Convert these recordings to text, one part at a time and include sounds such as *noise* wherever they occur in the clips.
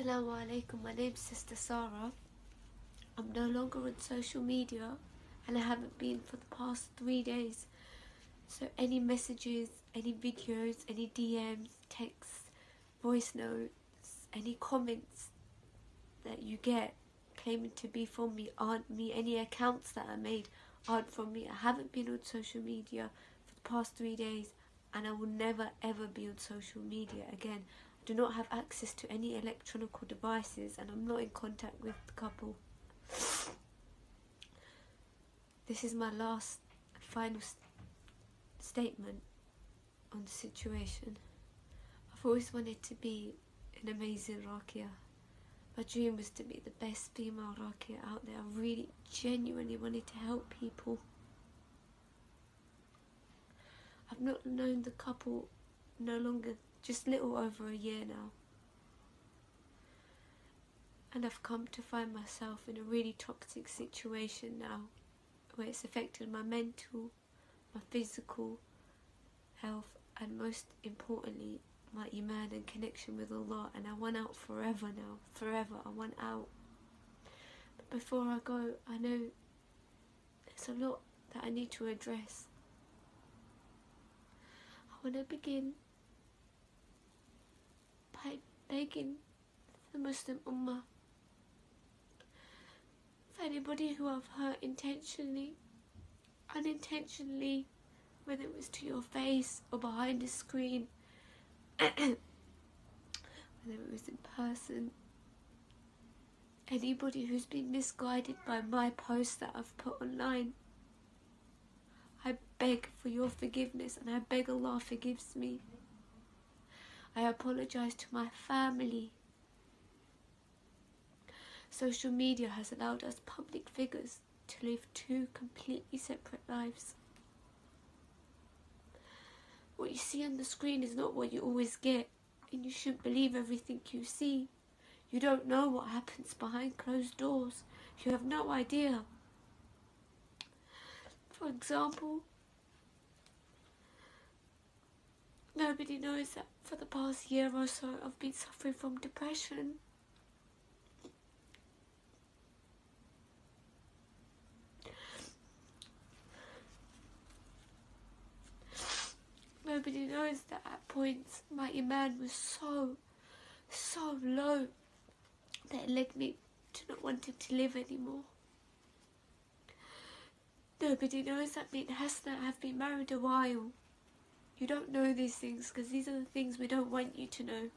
Assalamu alaikum, my name's Sister Sarah. I'm no longer on social media and I haven't been for the past three days. So any messages, any videos, any DMs, texts, voice notes, any comments that you get claiming to be from me aren't me. Any accounts that I made aren't from me. I haven't been on social media for the past three days and I will never ever be on social media again. Do not have access to any electronic devices and I'm not in contact with the couple. This is my last final st statement on the situation. I've always wanted to be an amazing Rakia. My dream was to be the best female Rakia out there. I really genuinely wanted to help people. I've not known the couple no longer, just little over a year now. And I've come to find myself in a really toxic situation now where it's affected my mental, my physical health and most importantly my iman and connection with Allah and I want out forever now, forever, I want out. But before I go, I know there's a lot that I need to address. I want to begin by begging the Muslim Ummah for anybody who I've hurt intentionally, unintentionally, whether it was to your face or behind a screen, *coughs* whether it was in person, anybody who's been misguided by my posts that I've put online. I beg for your forgiveness and I beg Allah forgives me. I apologise to my family. Social media has allowed us public figures to live two completely separate lives. What you see on the screen is not what you always get, and you shouldn't believe everything you see. You don't know what happens behind closed doors. You have no idea. For example, nobody knows that for the past year or so I've been suffering from depression. Nobody knows that at points my iman was so, so low that it led me to not wanting to live anymore. Nobody knows that me and Hasna have been married a while. You don't know these things because these are the things we don't want you to know.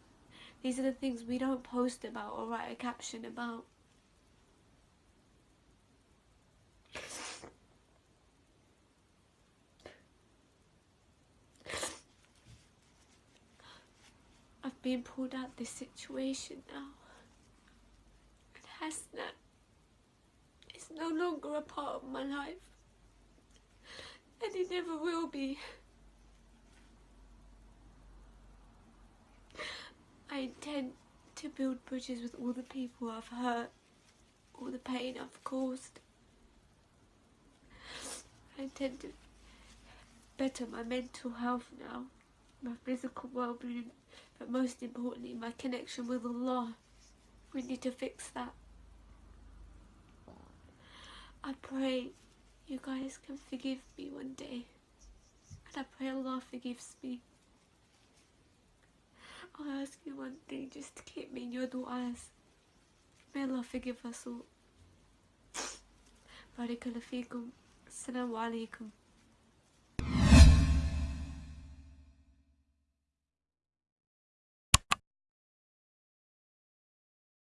These are the things we don't post about or write a caption about. I've been pulled out of this situation now. And Hasna is no longer a part of my life. And it never will be. Intend to build bridges with all the people I've hurt, all the pain I've caused. I intend to better my mental health now, my physical well-being, but most importantly my connection with Allah. We need to fix that. I pray you guys can forgive me one day. And I pray Allah forgives me. I'll ask you one thing just keep me in your du'as. May Allah forgive us all. Barakallahu feekum. Assalamu alaikum.